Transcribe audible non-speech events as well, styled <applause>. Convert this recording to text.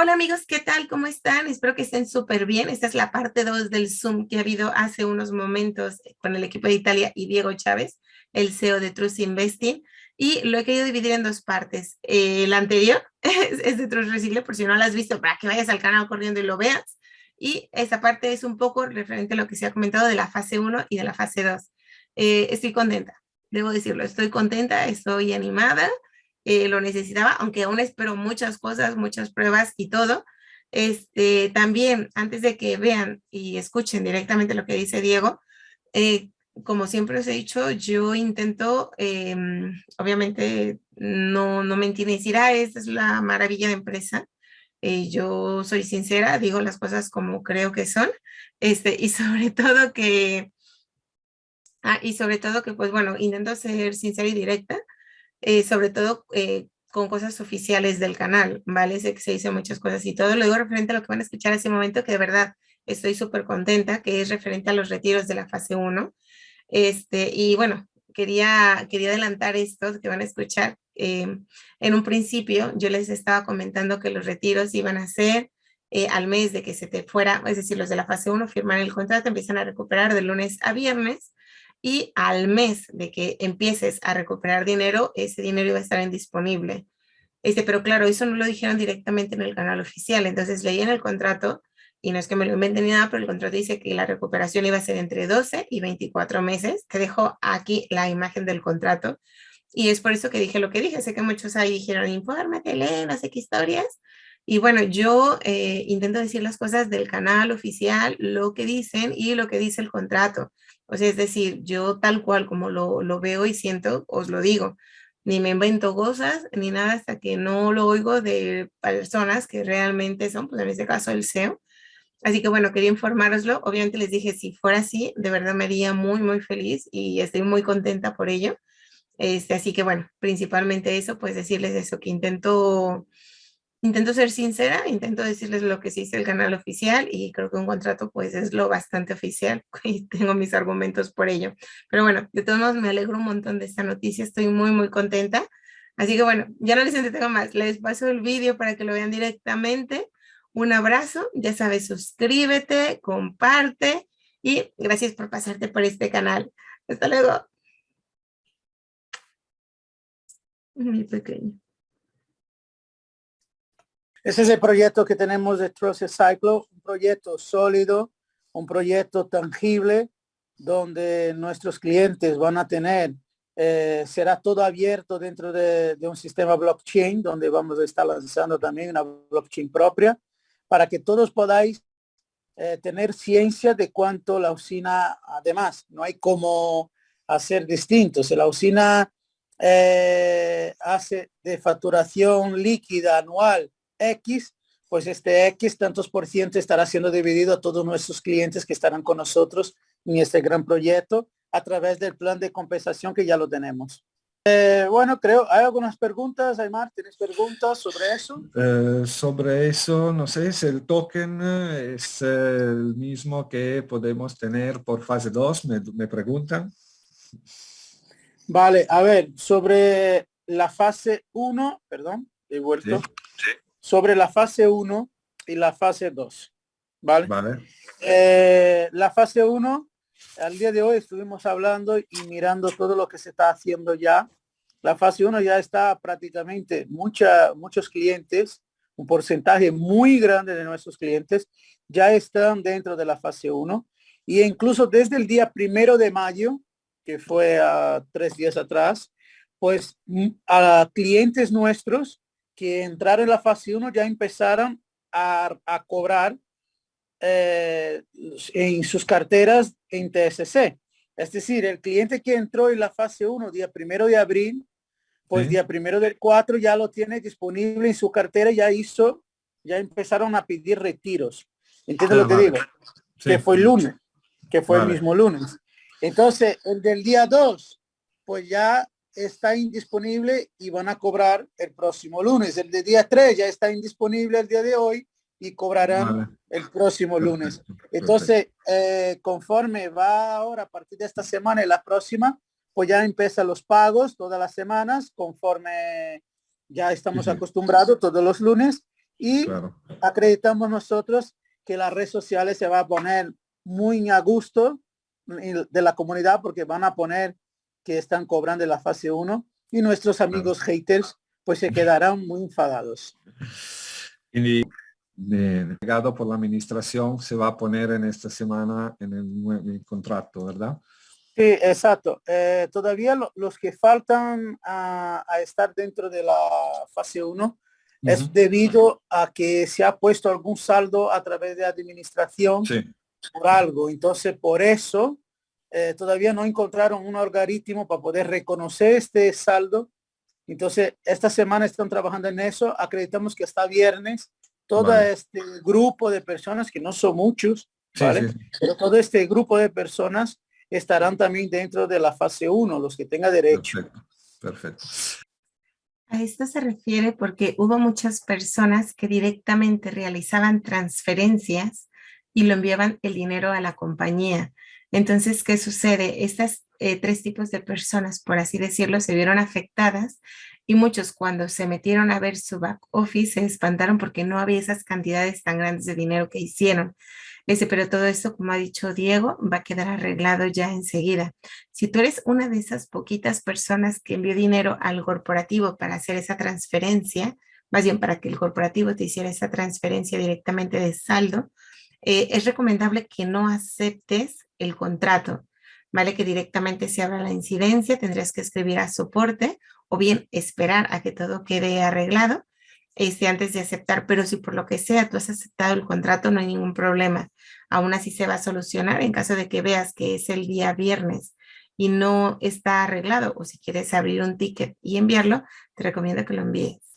Hola amigos, ¿qué tal? ¿Cómo están? Espero que estén súper bien. Esta es la parte 2 del Zoom que ha habido hace unos momentos con el equipo de Italia y Diego Chávez, el CEO de Trust Investing. Y lo he querido dividir en dos partes. el anterior <laughs> es, de Trust Recicle, por si no lo has visto, para que vayas al canal corriendo y lo veas. Y esta parte es un poco referente a lo que se ha comentado de la fase 1 y de la fase 2. Eh, estoy contenta, debo decirlo, estoy contenta, estoy animada eh, lo necesitaba, aunque aún espero muchas cosas, muchas pruebas y todo. Este, también, antes de que vean y escuchen directamente lo que dice Diego, eh, como siempre os he dicho, yo intento, em, obviamente, no, no mentir ni decir, ah, esta es la maravilla de empresa. Eh, yo soy sincera, digo las cosas como creo que son, este, y <laughs> sobre todo que, ah, y sobre todo que, pues bueno, intento ser sincera y directa, eh, sobre todo eh, con cosas oficiales del canal, ¿vale? Sé que se dicen muchas cosas y todo. Lo digo referente a lo que van a escuchar ese momento, que de verdad estoy súper contenta, que es referente a los retiros de la fase 1. Este, y bueno, quería, quería adelantar esto que van a escuchar. Eh, en un principio yo les estaba comentando que los retiros iban a ser al mes de que se te fuera, es decir, los de la fase 1 firman el contrato, empiezan a recuperar de lunes a viernes y al mes de que empieces a recuperar dinero, ese dinero iba a estar indisponible. Este, pero claro, eso no lo dijeron directamente en el canal oficial, entonces leí en el contrato, y no es que me lo inventen ni nada, pero el contrato dice que la recuperación iba a ser entre 12 y 24 meses. Te dejo aquí la imagen del contrato, y es por eso que dije lo que dije. Sé que muchos ahí dijeron, infórmate, lee, no sé qué historias. Y bueno, yo eh, intento decir las cosas del canal oficial, lo que dicen y lo que dice el contrato. O sea, es decir, yo tal cual como lo, lo veo y siento, os lo digo. Ni me invento cosas, ni nada hasta que no lo oigo de personas que realmente son, pues en este caso el SEO. Así que bueno, quería informaroslo. Obviamente les dije, si fuera así, de verdad me haría muy, muy feliz y estoy muy contenta por ello. Este, así que bueno, principalmente eso, pues decirles eso, que intento intento ser sincera, intento decirles lo que sí dice el canal oficial y creo que un contrato pues es lo bastante oficial <laughs> y tengo mis argumentos por ello. Pero bueno, de todos modos me alegro un montón de esta noticia, estoy muy muy contenta. Así que bueno, ya no les entretengo más, les paso el vídeo para que lo vean directamente. Un abrazo, ya sabes, suscríbete, comparte y gracias por pasarte por este canal. Hasta luego. Mi pequeño. Ese es el proyecto que tenemos de Trust Cyclo, un proyecto sólido, un proyecto tangible, donde nuestros clientes van a tener, eh, será todo abierto dentro de, un sistema blockchain, donde vamos a estar lanzando también una blockchain propia, para que todos podáis eh, tener ciencia de cuánto la usina, además, no hay como hacer distintos. La usina eh, hace de facturación líquida anual X, pues este X tantos por ciento estará siendo dividido a todos nuestros clientes que estarán con nosotros en este gran proyecto a través del plan de compensación que ya lo tenemos. Eh, bueno, creo, ¿hay algunas preguntas, Aymar? ¿Tienes preguntas sobre eso? Eh, sobre eso, no sé si el token es el mismo que podemos tener por fase 2, me, preguntan. Vale, a ver, sobre la fase 1, perdón, he vuelto sobre la fase 1 y la fase 2. ¿Vale? Vale. Eh, la fase 1, al día de hoy estuvimos hablando y mirando todo lo que se está haciendo ya. La fase 1 ya está prácticamente mucha, muchos clientes, un porcentaje muy grande de nuestros clientes ya están dentro de la fase 1 y incluso desde el día primero de mayo, que fue a tres días atrás, pues a clientes nuestros que entraron en la fase 1 ya empezaron a, cobrar eh, en sus carteras en TSC. Es decir, el cliente que entró en la fase 1 día primero de abril, pues día primero del 4 ya lo tiene disponible en su cartera, ya hizo, ya empezaron a pedir retiros. ¿Entiendes lo que digo? Que fue el lunes, que fue el mismo lunes. Entonces, el del día 2, pues ya está indisponible y van a cobrar el próximo lunes. El de día 3 ya está indisponible el día de hoy y cobrarán el próximo lunes. Entonces, eh, conforme va ahora a partir de esta semana y la próxima, pues ya empiezan los pagos todas las semanas, conforme ya estamos acostumbrados todos los lunes. Y acreditamos nosotros que las redes sociales se va a poner muy a gusto de la comunidad porque van a poner que están cobrando la fase 1 y nuestros amigos haters pues se quedarán muy enfadados. Y legado por la administración se va a poner en esta semana en el, contrato, ¿verdad? Sí, exacto. Eh, todavía los que faltan a, estar dentro de la fase 1 es debido a que se ha puesto algún saldo a través de administración por algo. Entonces, por eso eh, todavía no encontraron un algoritmo para poder reconocer este saldo. Entonces, esta semana están trabajando en eso. Acreditamos que hasta viernes todo este grupo de personas, que no son muchos, ¿vale? Pero todo este grupo de personas estarán también dentro de la fase 1, los que tengan derecho. Perfecto. A esto se refiere porque hubo muchas personas que directamente realizaban transferencias y lo enviaban el dinero a la compañía. Entonces, ¿qué sucede? Estas eh, tres tipos de personas, por así decirlo, se vieron afectadas y muchos cuando se metieron a ver su back office se espantaron porque no había esas cantidades tan grandes de dinero que hicieron. Dice, pero todo esto, como ha dicho Diego, va a quedar arreglado ya enseguida. Si tú eres una de esas poquitas personas que envió dinero al corporativo para hacer esa transferencia, más bien para que el corporativo te hiciera esa transferencia directamente de saldo, eh, es recomendable que no aceptes el contrato, ¿vale? Que directamente se abra la incidencia, tendrías que escribir a soporte o bien esperar a que todo quede arreglado este, antes de aceptar, pero si por lo que sea tú has aceptado el contrato, no hay ningún problema. Aún así se va a solucionar en caso de que veas que es el día viernes y no está arreglado o si quieres abrir un ticket y enviarlo, te recomiendo que lo envíes.